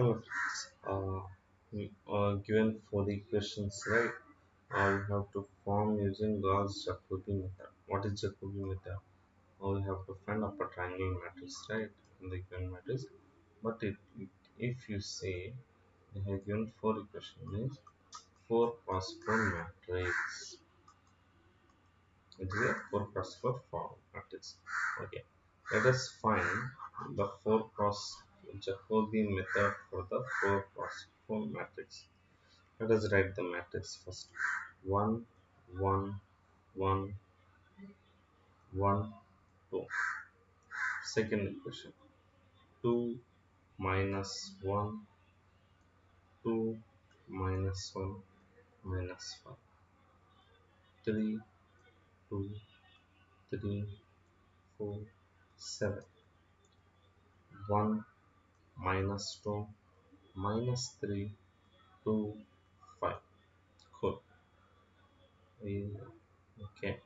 Uh, are given four equations, right? Uh, we have to form using Gauss Jacobi method. What is Jacobi method? Uh, we have to find upper triangle matrix, right? In the given matrix. But it, it, if you say they have given four equations, means four cross four matrix. It is a four cross four form matrix. Okay. Let us find the four cross Jacobi method for the 4 cross 4 matrix. Let us write the matrix first. 1, 1, 1, 1, 2. Second equation. 2 minus 1, 2 minus 1, minus 1. 3, 2, 3, 4, 7. 1 minus 2 minus 3 2 5 cool. Okay.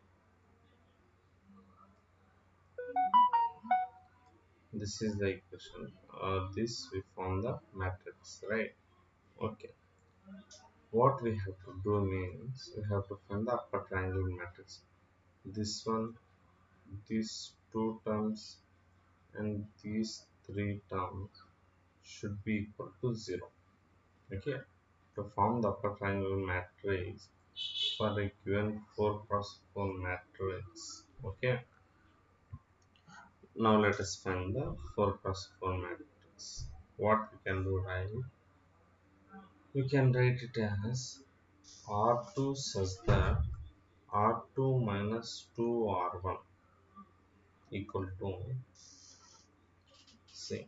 This is the equation. Uh, this we form the matrix right? Okay. What we have to do means we have to find the upper triangle matrix. This one these two terms and these three terms should be equal to 0 okay? To form the upper triangle matrix for a given 4 cross 4 matrix. Okay? Now let us find the 4 cross 4 matrix. What we can do right? We can write it as r2 such that r2 minus 2 r1 equal to say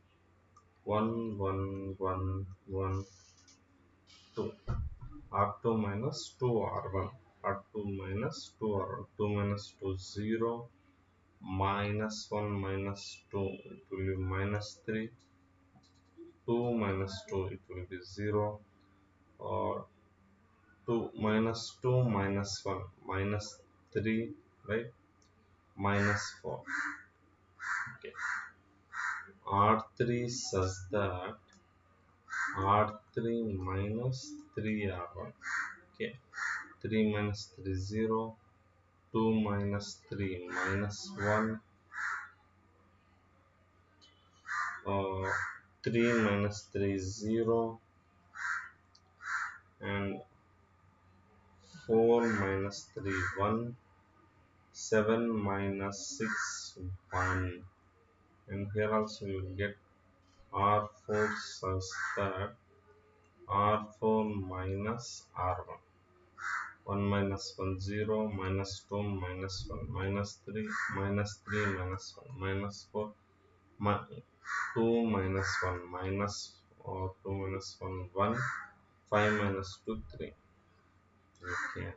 1 1 1 1 2 r2 minus 2 r1 r2 minus 2 r1 2 minus 2 0 minus 1 minus 2 it will be minus 3 2 minus 2 it will be 0 or 2 minus 2 minus 1 minus 3 right? Minus 4 okay r3 such that r3 minus 3 r1 okay 3 minus 3 0 2 minus 3 minus 1 uh, 3 minus 3 0 and 4 minus 3 1 7 minus 6 1 and here also you will get r4 such that r4 minus r1 1 minus 1 0 minus 2 minus 1 minus 3 minus 3 minus 1 minus 4 2 minus 1 minus or 2 minus 1 1 5 minus 2 3 okay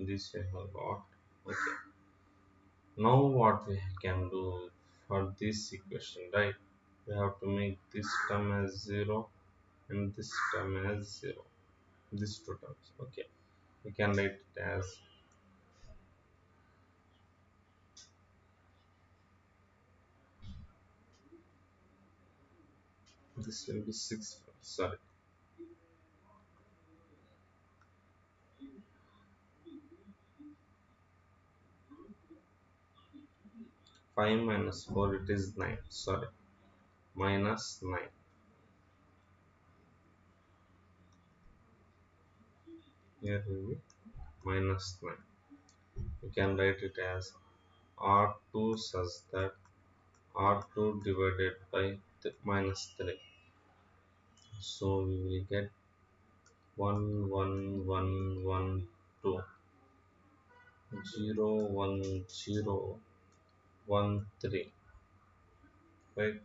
this we have got. Okay. Now what we can do for this equation right? We have to make this term as 0 and this term as 0 these two terms okay? We can write it as this will be 6 sorry Five minus four it is nine. Sorry, minus nine. Here will be minus nine. You can write it as R2 such that R2 divided by minus 3. So we will get 1 1 1 1 2 0 1 0 1 3 right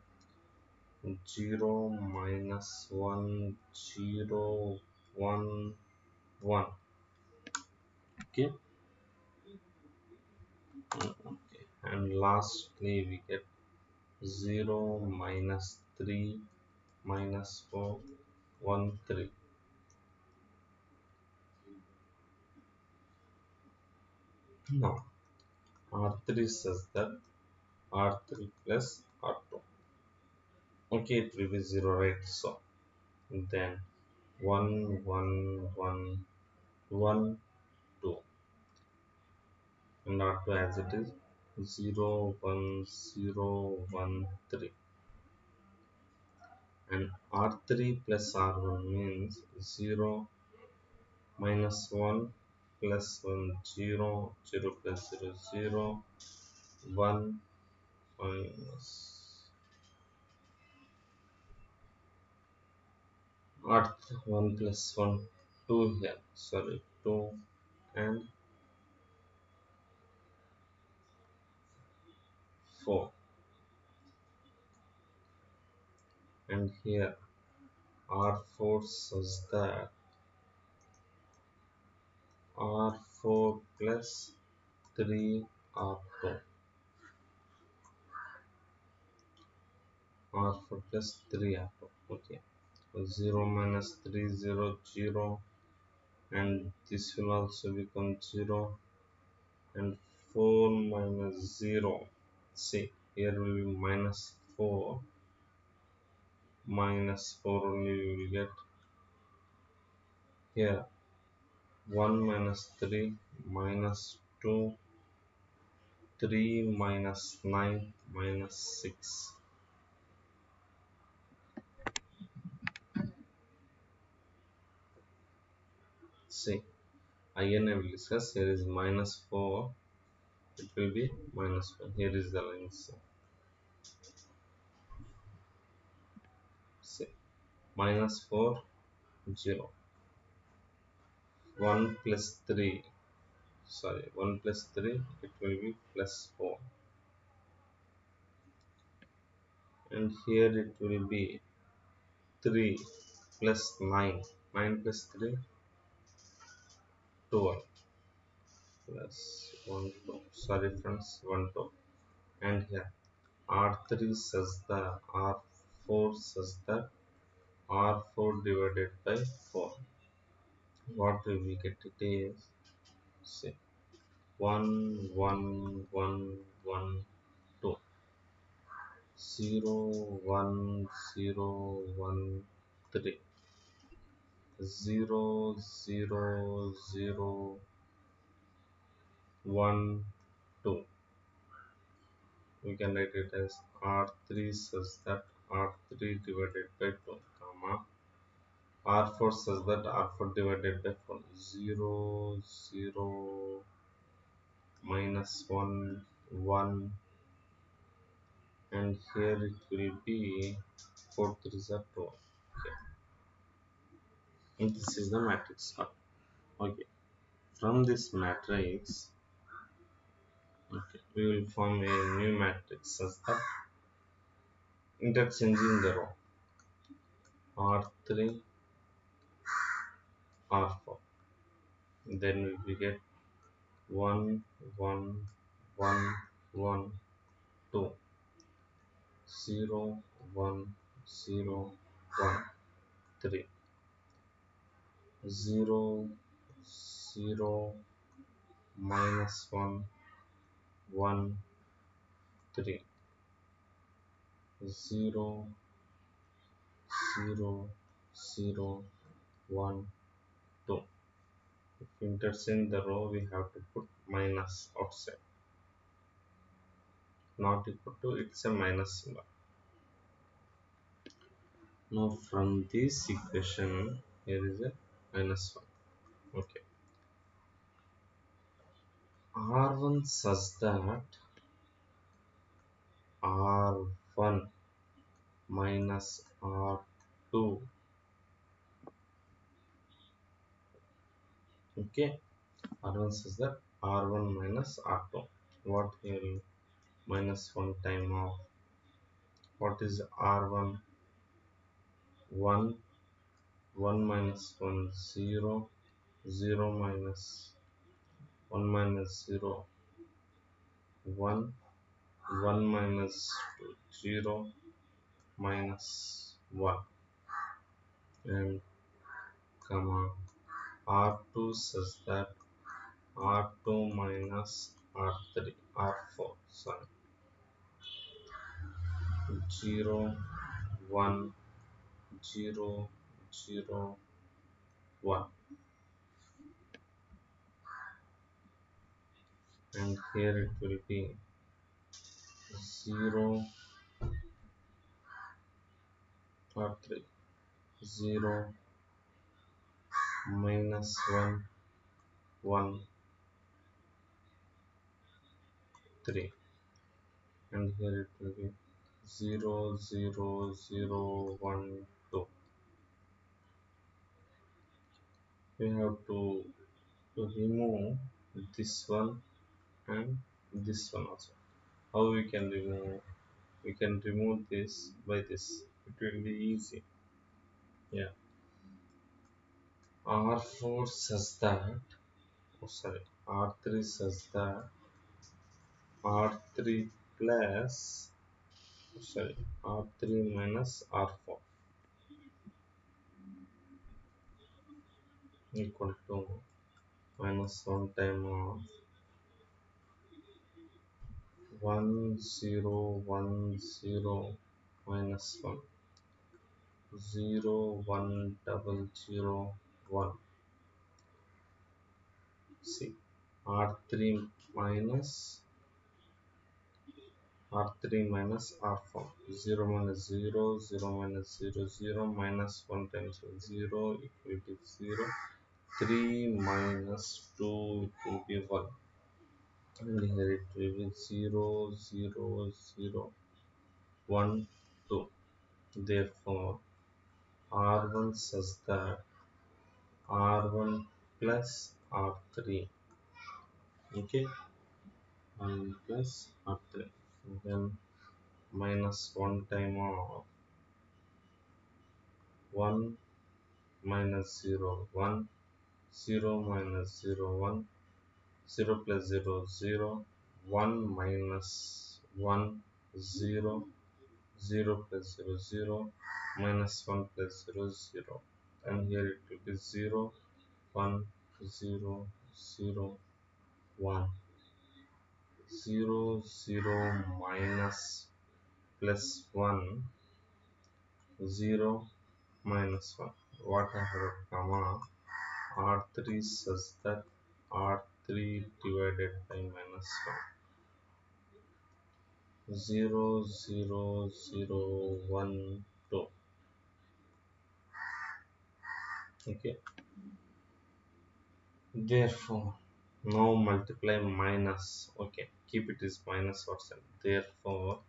0 minus 1 0 1 1 okay. Okay. And lastly we get 0 minus 3 minus 4 1 3 now r3 says that r3 plus r2 okay it will be 0 right? So then 1 1 1 1 2 and R2 as it is 0 1 0 1 3 and R3 plus R1 means 0 minus 1 plus 1 0 0 plus 0 0 1 minus earth 1 plus 1 2 here sorry 2 and 4 and here R4 such that R4 plus 3 R2 R4 plus 3 R2 okay. 0 minus 3 0 0 and this will also become 0 and 4 minus 0 see here will be minus 4 minus 4 only we will get here. 1 minus 3 minus 2 3 minus 9 minus 6 see. Again I will discuss. Here is minus 4 it will be minus 1 here is the line see. Minus 4 0 1 plus 3 sorry 1 plus 3 it will be plus 4 and here it will be 3 plus 9 9 plus 3 12 plus 1 2 sorry friends 1 2 and here r3 says the r4 says that r4 divided by 4 what will we get? It is say 1 1 1 1 2 0 1 0 1 3 0 0 0 1 2 we can write it as r3 such that r3 divided by 2 comma. R4 such that r4 divided by 4 0 0 minus 1 1 and here it will be 4 3 are 2 okay and this is the matrix okay. From this matrix okay we will form a new matrix such that interchanging the row. R3 r4 then we get 1 1 1 1 2 0 1 0 1 3 0 0 minus 1 1 3 0 0 0 1 2 if interchange the row we have to put minus outside. Not equal to it's a minus symbol. Now from this equation here is a minus 1 okay. R1 such that r1 minus r2 okay. R1 says that r1 minus r2 what here minus 1 time of what is r1 1 1 minus 1 0 0 minus 1 minus 0 1 1 minus 2 0 minus 1 and comma r2 says that r2 minus r3 r4 sorry. 0 1 0 zero one and here it will be 0 or 3 0 minus 1 1 3 and here it will be 0 0 0 1 2 we have to remove this one and this one also. How we can remove we can remove this by this? It will be easy. Yeah. R4 says that. Oh sorry. R3 says that. R3 plus oh sorry. R3 minus r4 equal to minus 1 time of 1 0 1 0 minus 1 0 1 double 0 1 see r3 minus r3 minus r4 0 minus 0 0 minus 0 0 minus 1 times 0 equal to 0 3 minus 2 it will be 1 and here it will be 0 0 0 1 2 therefore r1 says that r1 plus r3 okay? R1 plus r3 and then minus 1 time of 1 minus 0 1 0 minus 0 1 0 plus 0 0 1 minus 1 0 0 plus 0 0 minus 1 plus 0 0 and here it will be 0 1 0 0 1 0 0 minus plus 1 0 minus 1 what I have comma r3 says that r3 divided by minus 1 0 0 0 1 2 okay. Therefore now multiply minus okay keep it as minus or sign therefore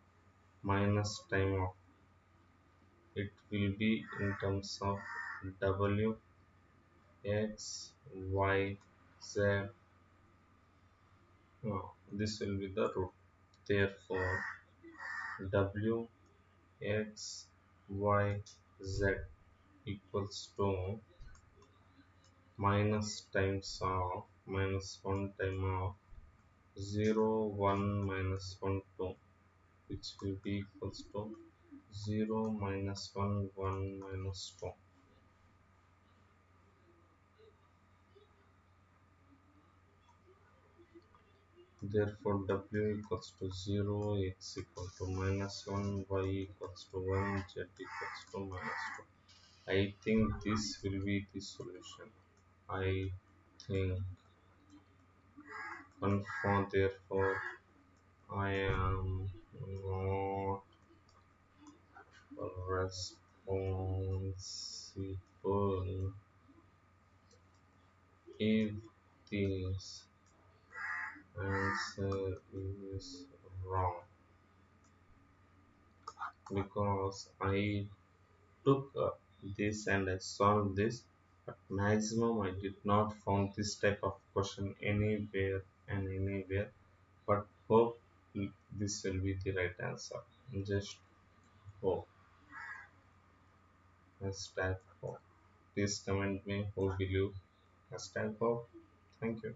minus time of it will be in terms of w x y z. No this will be the root. Therefore w x y z equals to minus times of minus 1 time of 0 1 minus 1 2 which will be equals to 0 minus 1 1 minus 2 therefore w equals to 0 x equal to minus 1 y equals to 1 z equals to minus 2 I think this will be the solution. I think. Confirm therefore I am not responsible if this answer is wrong. Because I took this and I solved this but maximum I did not found this type of question anywhere and anywhere but hope this will be the right answer. Just hope. Hashtag hope. Please comment me who believe. Hashtag hope. Thank you